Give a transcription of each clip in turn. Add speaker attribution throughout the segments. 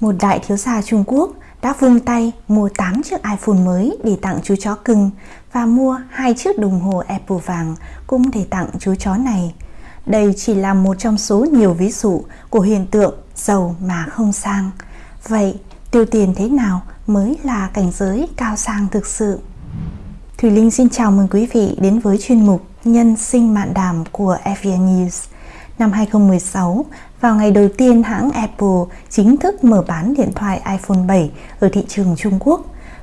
Speaker 1: một đại thiếu gia Trung Quốc đã vung tay mua 8 chiếc iPhone mới để tặng chú chó cưng và mua hai chiếc đồng hồ Apple vàng cũng để tặng chú chó này. Đây chỉ là một trong số nhiều ví dụ của hiện tượng giàu mà không sang. Vậy, tiêu tiền thế nào mới là cảnh giới cao sang thực sự? Thùy Linh xin chào mừng quý vị đến với chuyên mục Nhân sinh mạn đàm của FVN News. Năm 2016, vào ngày đầu tiên hãng Apple chính thức mở bán điện thoại iPhone 7 ở thị trường Trung Quốc,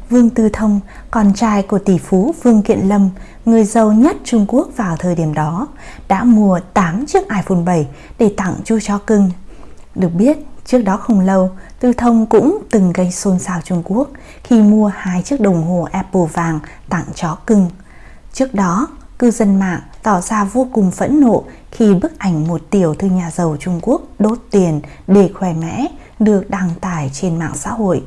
Speaker 1: Vương Tư Thông, con trai của tỷ phú Vương Kiện Lâm, người giàu nhất Trung Quốc vào thời điểm đó, đã mua 8 chiếc iPhone 7 để tặng chu chó cưng. Được biết, trước đó không lâu, Tư Thông cũng từng gây xôn xao Trung Quốc khi mua hai chiếc đồng hồ Apple vàng tặng chó cưng. Trước đó, cư dân mạng tỏ ra vô cùng phẫn nộ khi bức ảnh một tiểu thư nhà giàu Trung Quốc đốt tiền để khỏe mẽ được đăng tải trên mạng xã hội.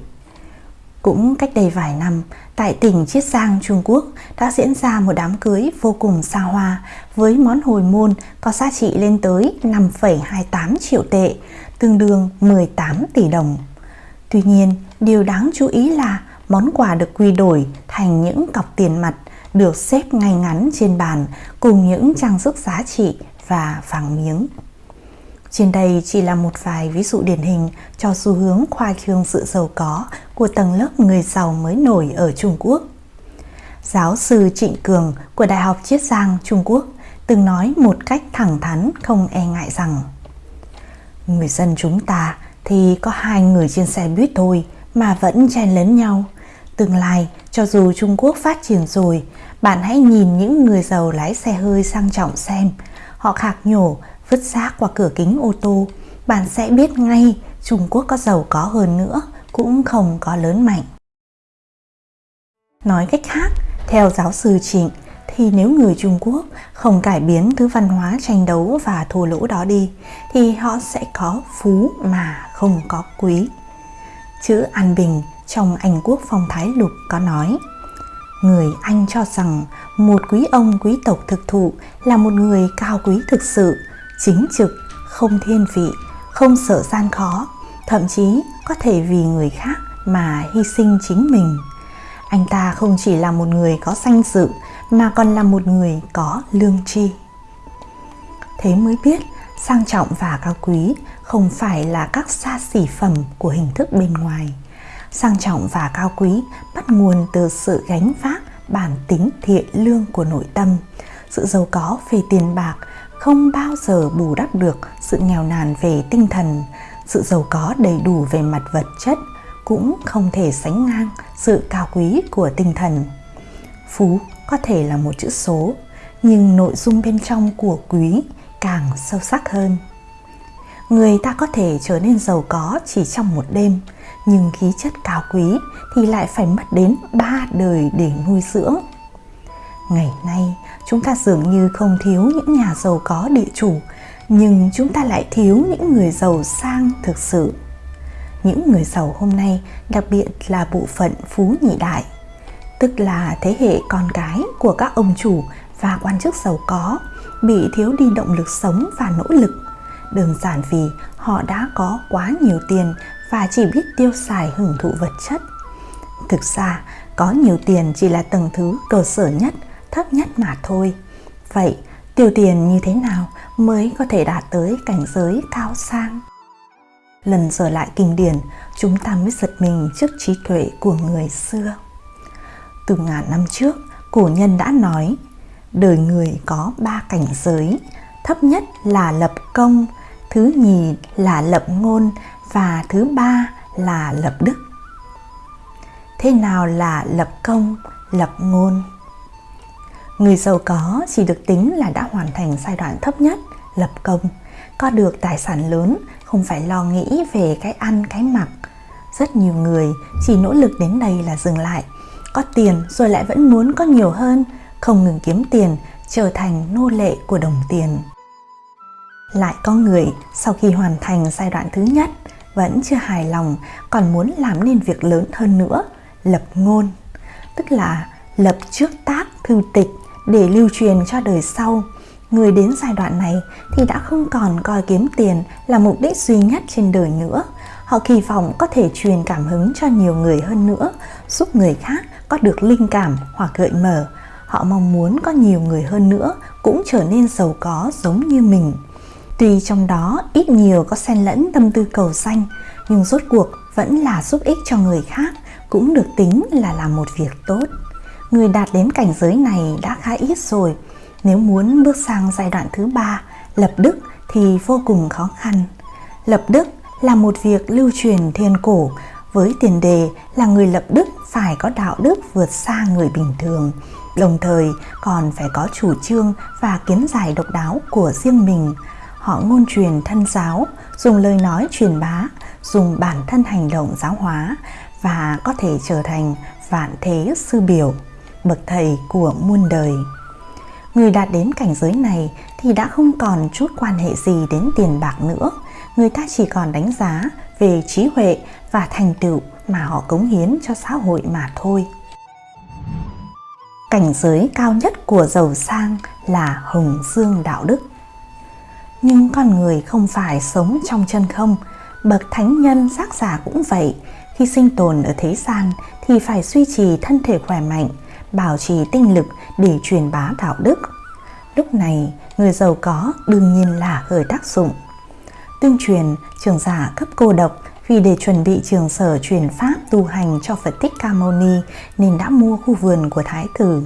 Speaker 1: Cũng cách đây vài năm, tại tỉnh Chiết Giang, Trung Quốc đã diễn ra một đám cưới vô cùng xa hoa với món hồi môn có giá trị lên tới 5,28 triệu tệ, tương đương 18 tỷ đồng. Tuy nhiên, điều đáng chú ý là món quà được quy đổi thành những cọc tiền mặt được xếp ngay ngắn trên bàn cùng những trang sức giá trị và vàng miếng. Trên đây chỉ là một vài ví dụ điển hình cho xu hướng khoa trương sự giàu có của tầng lớp người giàu mới nổi ở Trung Quốc. Giáo sư Trịnh Cường của Đại học Chiết Giang, Trung Quốc từng nói một cách thẳng thắn không e ngại rằng Người dân chúng ta thì có hai người trên xe buýt thôi mà vẫn chen lấn nhau. Tương lai, cho dù Trung Quốc phát triển rồi, bạn hãy nhìn những người giàu lái xe hơi sang trọng xem. Họ khạc nhổ, vứt rác qua cửa kính ô tô. Bạn sẽ biết ngay Trung Quốc có giàu có hơn nữa, cũng không có lớn mạnh. Nói cách khác, theo giáo sư Trịnh, thì nếu người Trung Quốc không cải biến thứ văn hóa tranh đấu và thua lỗ đó đi, thì họ sẽ có phú mà không có quý. Chữ An Bình trong Anh Quốc Phong Thái Lục có nói Người Anh cho rằng một quý ông quý tộc thực thụ là một người cao quý thực sự, chính trực, không thiên vị, không sợ gian khó, thậm chí có thể vì người khác mà hy sinh chính mình. Anh ta không chỉ là một người có danh dự mà còn là một người có lương tri. Thế mới biết sang trọng và cao quý không phải là các xa xỉ phẩm của hình thức bên ngoài. Sang trọng và cao quý bắt nguồn từ sự gánh vác bản tính thiện lương của nội tâm. Sự giàu có về tiền bạc không bao giờ bù đắp được sự nghèo nàn về tinh thần. Sự giàu có đầy đủ về mặt vật chất cũng không thể sánh ngang sự cao quý của tinh thần. Phú có thể là một chữ số, nhưng nội dung bên trong của quý càng sâu sắc hơn. Người ta có thể trở nên giàu có chỉ trong một đêm, nhưng khí chất cao quý thì lại phải mất đến ba đời để nuôi dưỡng. Ngày nay, chúng ta dường như không thiếu những nhà giàu có địa chủ, nhưng chúng ta lại thiếu những người giàu sang thực sự. Những người giàu hôm nay đặc biệt là bộ phận phú nhị đại, tức là thế hệ con cái của các ông chủ và quan chức giàu có, bị thiếu đi động lực sống và nỗ lực. Đơn giản vì họ đã có quá nhiều tiền và chỉ biết tiêu xài hưởng thụ vật chất. Thực ra, có nhiều tiền chỉ là tầng thứ cơ sở nhất, thấp nhất mà thôi. Vậy, tiêu tiền như thế nào mới có thể đạt tới cảnh giới cao sang? Lần trở lại kinh điển, chúng ta mới giật mình trước trí tuệ của người xưa. Từ ngàn năm trước, cổ nhân đã nói, đời người có ba cảnh giới, thấp nhất là lập công, thứ nhì là lập ngôn và thứ ba là lập đức. Thế nào là lập công, lập ngôn? Người giàu có chỉ được tính là đã hoàn thành giai đoạn thấp nhất, lập công, có được tài sản lớn, không phải lo nghĩ về cái ăn, cái mặc. Rất nhiều người chỉ nỗ lực đến đây là dừng lại, có tiền rồi lại vẫn muốn có nhiều hơn, không ngừng kiếm tiền, trở thành nô lệ của đồng tiền. Lại có người sau khi hoàn thành giai đoạn thứ nhất vẫn chưa hài lòng còn muốn làm nên việc lớn hơn nữa, lập ngôn, tức là lập trước tác thư tịch để lưu truyền cho đời sau. Người đến giai đoạn này thì đã không còn coi kiếm tiền là mục đích duy nhất trên đời nữa. Họ kỳ vọng có thể truyền cảm hứng cho nhiều người hơn nữa, giúp người khác có được linh cảm hoặc gợi mở. Họ mong muốn có nhiều người hơn nữa cũng trở nên giàu có giống như mình. Tuy trong đó ít nhiều có xen lẫn tâm tư cầu xanh, nhưng rốt cuộc vẫn là giúp ích cho người khác, cũng được tính là làm một việc tốt. Người đạt đến cảnh giới này đã khá ít rồi, nếu muốn bước sang giai đoạn thứ ba, lập đức thì vô cùng khó khăn. Lập đức là một việc lưu truyền thiên cổ với tiền đề là người lập đức phải có đạo đức vượt xa người bình thường, đồng thời còn phải có chủ trương và kiến giải độc đáo của riêng mình. Họ ngôn truyền thân giáo, dùng lời nói truyền bá, dùng bản thân hành động giáo hóa và có thể trở thành vạn thế sư biểu, bậc thầy của muôn đời. Người đạt đến cảnh giới này thì đã không còn chút quan hệ gì đến tiền bạc nữa. Người ta chỉ còn đánh giá về trí huệ và thành tựu mà họ cống hiến cho xã hội mà thôi. Cảnh giới cao nhất của giàu sang là hồng dương đạo đức. Nhưng con người không phải sống trong chân không, bậc thánh nhân giác giả cũng vậy. Khi sinh tồn ở thế gian thì phải duy trì thân thể khỏe mạnh, bảo trì tinh lực để truyền bá đạo đức. Lúc này, người giàu có đương nhiên là khởi tác dụng. Tương truyền, trường giả cấp cô độc vì để chuẩn bị trường sở truyền pháp tu hành cho Phật Thích Ca Mâu Ni nên đã mua khu vườn của Thái tử.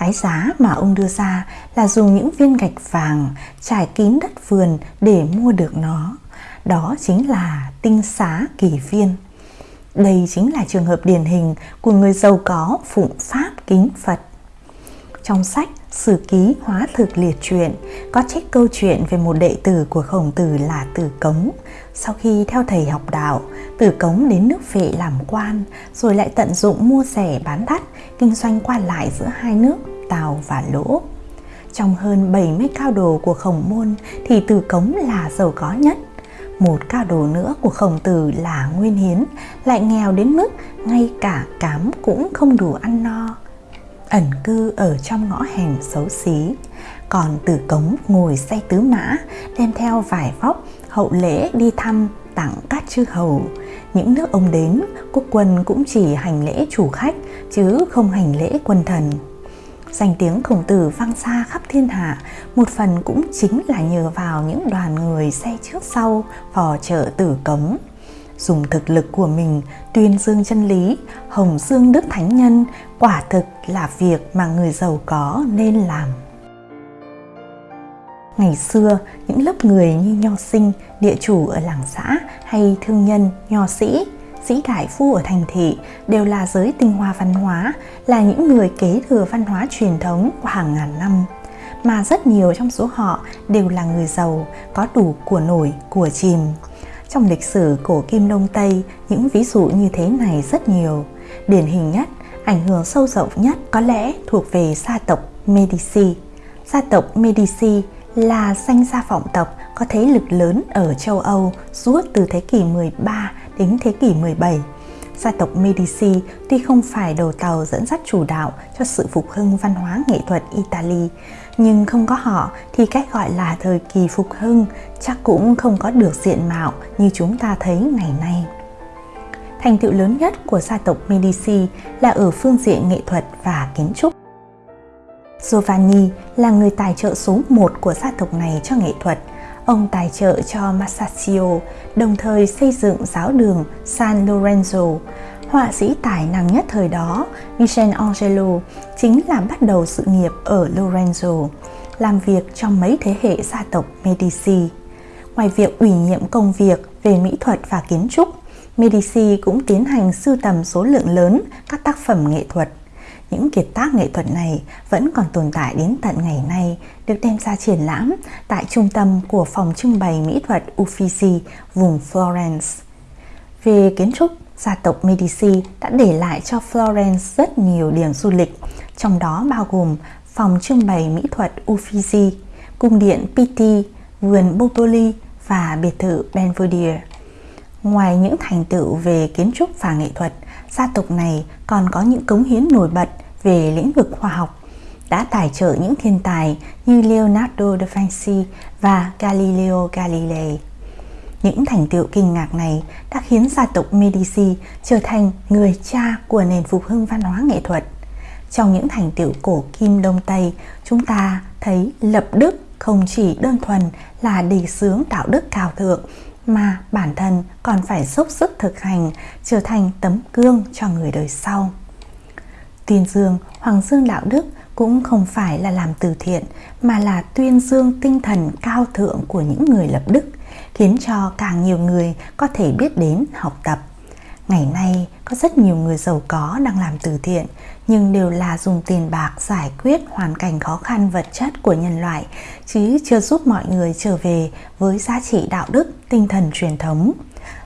Speaker 1: Cái giá mà ông đưa ra là dùng những viên gạch vàng trải kín đất vườn để mua được nó. Đó chính là tinh xá kỳ viên. Đây chính là trường hợp điển hình của người giàu có phụng pháp kính Phật. Trong sách Sử ký hóa thực liệt truyện có trích câu chuyện về một đệ tử của khổng tử là Tử Cống. Sau khi theo thầy học đạo, từ Cống đến nước Vệ làm quan, rồi lại tận dụng mua rẻ bán đắt, kinh doanh qua lại giữa hai nước, Tào và Lỗ. Trong hơn 70 cao đồ của khổng môn thì từ Cống là giàu có nhất. Một cao đồ nữa của khổng tử là Nguyên Hiến, lại nghèo đến mức ngay cả cám cũng không đủ ăn no ẩn cư ở trong ngõ hẻm xấu xí còn tử cống ngồi xe tứ mã đem theo vài vóc hậu lễ đi thăm tặng các chư hầu. Những nước ông đến quốc quân cũng chỉ hành lễ chủ khách chứ không hành lễ quân thần. Danh tiếng khổng tử vang xa khắp thiên hạ một phần cũng chính là nhờ vào những đoàn người xe trước sau phò trợ tử cống. Dùng thực lực của mình tuyên dương chân lý, hồng dương đức thánh nhân quả thực là việc mà người giàu có nên làm. Ngày xưa, những lớp người như nho sinh, địa chủ ở làng xã hay thương nhân, nho sĩ, sĩ đại phu ở thành thị đều là giới tinh hoa văn hóa, là những người kế thừa văn hóa truyền thống qua hàng ngàn năm. Mà rất nhiều trong số họ đều là người giàu, có đủ của nổi, của chìm, trong lịch sử cổ kim Đông Tây, những ví dụ như thế này rất nhiều. Điển hình nhất, ảnh hưởng sâu rộng nhất có lẽ thuộc về gia tộc Medici. Gia tộc Medici là danh gia vọng tộc có thế lực lớn ở châu Âu suốt từ thế kỷ 13 đến thế kỷ 17. Gia tộc Medici tuy không phải đầu tàu dẫn dắt chủ đạo cho sự phục hưng văn hóa nghệ thuật Italy, nhưng không có họ thì cách gọi là thời kỳ phục hưng chắc cũng không có được diện mạo như chúng ta thấy ngày nay. Thành tựu lớn nhất của gia tộc Medici là ở phương diện nghệ thuật và kiến trúc. Giovanni là người tài trợ số 1 của gia tộc này cho nghệ thuật. Ông tài trợ cho Masaccio, đồng thời xây dựng giáo đường San Lorenzo, họa sĩ tài năng nhất thời đó, Michelangelo, chính là bắt đầu sự nghiệp ở Lorenzo, làm việc trong mấy thế hệ gia tộc Medici. Ngoài việc ủy nhiệm công việc về mỹ thuật và kiến trúc, Medici cũng tiến hành sưu tầm số lượng lớn các tác phẩm nghệ thuật. Những kiệt tác nghệ thuật này vẫn còn tồn tại đến tận ngày nay, được đem ra triển lãm tại trung tâm của phòng trưng bày mỹ thuật Uffizi, vùng Florence. Về kiến trúc, gia tộc Medici đã để lại cho Florence rất nhiều điểm du lịch, trong đó bao gồm phòng trưng bày mỹ thuật Uffizi, cung điện Pitti, vườn Botoli và biệt thự Belvedere. Ngoài những thành tựu về kiến trúc và nghệ thuật, gia tộc này còn có những cống hiến nổi bật về lĩnh vực khoa học, đã tài trợ những thiên tài như Leonardo da Vinci và Galileo Galilei. Những thành tựu kinh ngạc này đã khiến gia tộc Medici trở thành người cha của nền phục hưng văn hóa nghệ thuật. Trong những thành tựu cổ kim Đông Tây, chúng ta thấy lập đức không chỉ đơn thuần là đề xướng đạo đức cao thượng mà bản thân còn phải dốc sức thực hành, trở thành tấm gương cho người đời sau. Tuyên dương Hoàng dương đạo đức cũng không phải là làm từ thiện, mà là tuyên dương tinh thần cao thượng của những người lập đức, khiến cho càng nhiều người có thể biết đến học tập. Ngày nay có rất nhiều người giàu có đang làm từ thiện nhưng đều là dùng tiền bạc giải quyết hoàn cảnh khó khăn vật chất của nhân loại chứ chưa giúp mọi người trở về với giá trị đạo đức, tinh thần truyền thống.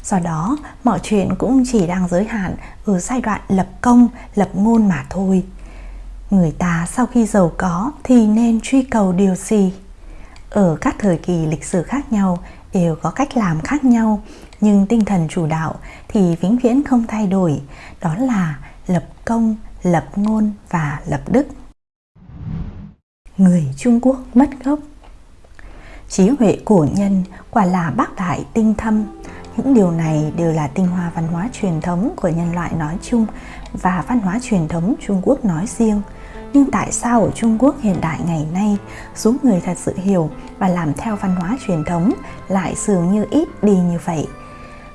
Speaker 1: Do đó, mọi chuyện cũng chỉ đang giới hạn ở giai đoạn lập công, lập ngôn mà thôi. Người ta sau khi giàu có thì nên truy cầu điều gì? Ở các thời kỳ lịch sử khác nhau đều có cách làm khác nhau, nhưng tinh thần chủ đạo thì vĩnh viễn không thay đổi, đó là lập công, lập ngôn và lập đức. Người Trung Quốc mất gốc Trí huệ cổ nhân quả là bác đại tinh thâm, những điều này đều là tinh hoa văn hóa truyền thống của nhân loại nói chung và văn hóa truyền thống Trung Quốc nói riêng. Nhưng tại sao ở Trung Quốc hiện đại ngày nay, số người thật sự hiểu và làm theo văn hóa truyền thống lại dường như ít đi như vậy?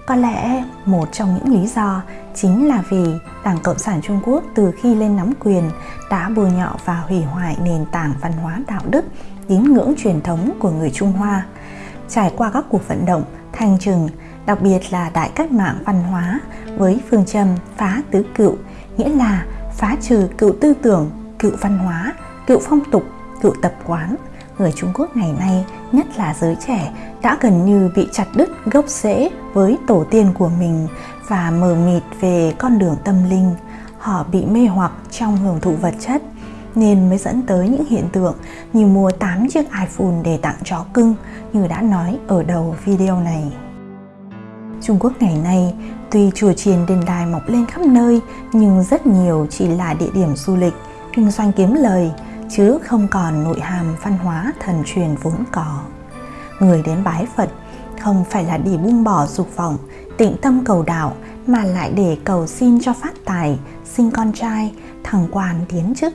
Speaker 1: Có lẽ một trong những lý do chính là vì Đảng Cộng sản Trung Quốc từ khi lên nắm quyền đã bôi nhọ và hủy hoại nền tảng văn hóa đạo đức, tín ngưỡng truyền thống của người Trung Hoa. Trải qua các cuộc vận động, thanh trừng, đặc biệt là đại cách mạng văn hóa với phương châm phá tứ cựu, nghĩa là phá trừ cựu tư tưởng, cựu văn hóa, cựu phong tục, cựu tập quán. Người Trung Quốc ngày nay, nhất là giới trẻ, đã gần như bị chặt đứt gốc rễ với tổ tiên của mình và mờ mịt về con đường tâm linh. Họ bị mê hoặc trong hưởng thụ vật chất, nên mới dẫn tới những hiện tượng như mua 8 chiếc iPhone để tặng chó cưng như đã nói ở đầu video này. Trung Quốc ngày nay, tuy chùa chiền đền đài mọc lên khắp nơi nhưng rất nhiều chỉ là địa điểm du lịch, kinh doanh kiếm lời chứ không còn nội hàm văn hóa thần truyền vốn có. Người đến bái Phật không phải là để buông bỏ dục vọng, tịnh tâm cầu đạo mà lại để cầu xin cho phát tài, sinh con trai, thằng quan tiến chức,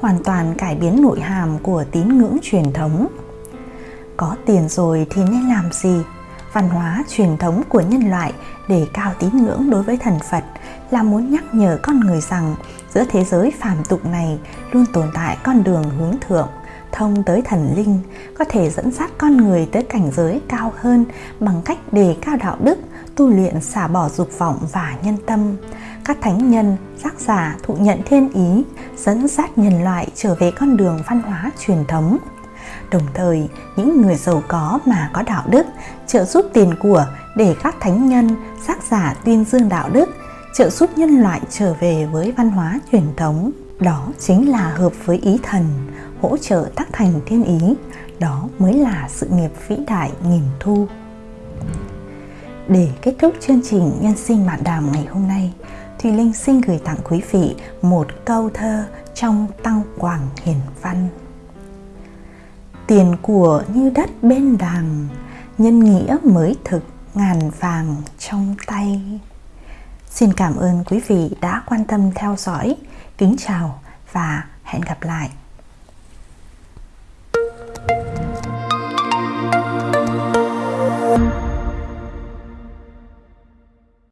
Speaker 1: hoàn toàn cải biến nội hàm của tín ngưỡng truyền thống. Có tiền rồi thì nên làm gì? Văn hóa truyền thống của nhân loại để cao tín ngưỡng đối với thần Phật là muốn nhắc nhở con người rằng giữa thế giới phàm tục này luôn tồn tại con đường hướng thượng, thông tới thần linh, có thể dẫn dắt con người tới cảnh giới cao hơn bằng cách đề cao đạo đức, tu luyện xả bỏ dục vọng và nhân tâm. Các thánh nhân, giác giả thụ nhận thiên ý, dẫn dắt nhân loại trở về con đường văn hóa truyền thống Đồng thời, những người giàu có mà có đạo đức trợ giúp tiền của để các thánh nhân, giác giả tuyên dương đạo đức, trợ giúp nhân loại trở về với văn hóa truyền thống. Đó chính là hợp với ý thần, hỗ trợ tác thành thiên ý. Đó mới là sự nghiệp vĩ đại nghìn thu. Để kết thúc chương trình Nhân sinh mạn đàm ngày hôm nay, Thùy Linh xin gửi tặng quý vị một câu thơ trong Tăng Quảng Hiền Văn tiền của như đất bên đàng, nhân nghĩa mới thực ngàn vàng trong tay. Xin cảm ơn quý vị đã quan tâm theo dõi. Kính chào và hẹn gặp lại.